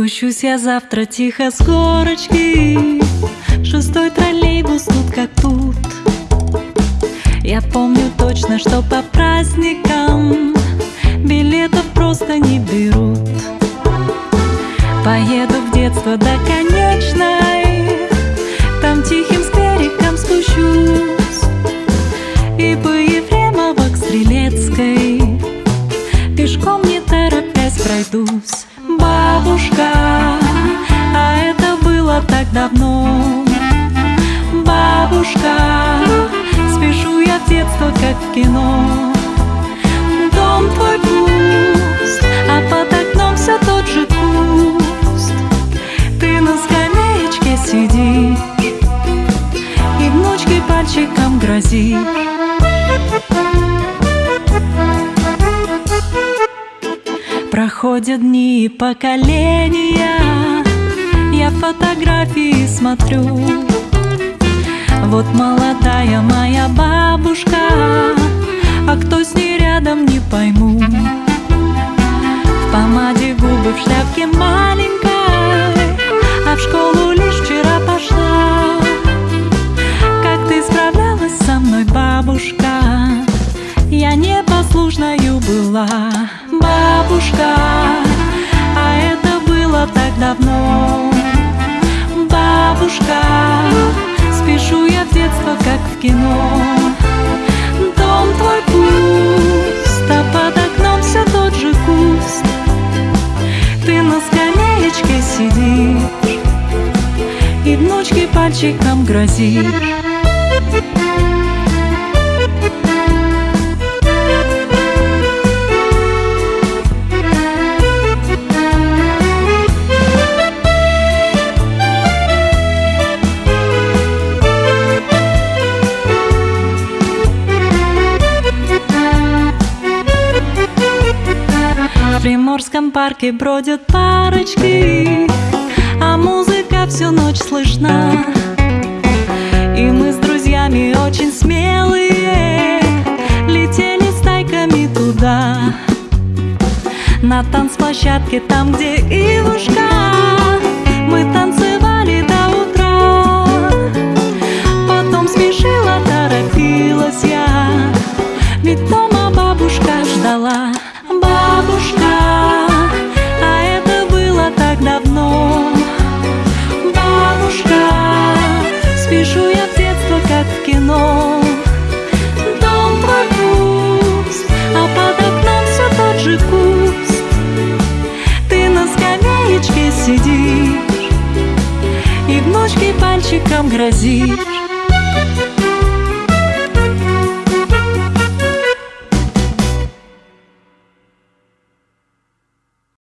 Спущусь я завтра тихо с горочки. Шестой троллейбус тут как тут. Я помню точно, что по праздникам Билетов просто не берут. Поеду в детство до конечной. Там тихим так давно. Бабушка, спешу я в детство, как в кино. Дом твой пуст, а под окном все тот же куст. Ты на скамеечке сидишь И внучке пальчиком грозишь. Проходят дни и поколения Я фотографии смотрю. Вот молодая моя бабушка А кто с ней рядом, не пойму. В помаде губы, в шляпке Бабушка Спешу я в детство, как в кино. Дом твой пуст А под окном все тот же куст. Ты на скамеечке сидишь И внучке пальчиком грозишь В Приморском парке бродят парочки А музыка всю ночь слышна. И мы с друзьями очень смелые Летели стайками туда. На танцплощадке, там, где Ивушка спешу я в детство, как в кино. Дом твой пуст, а под окном все тот же куст. Ты на скамеечке сидишь И внучке пальчиком грозишь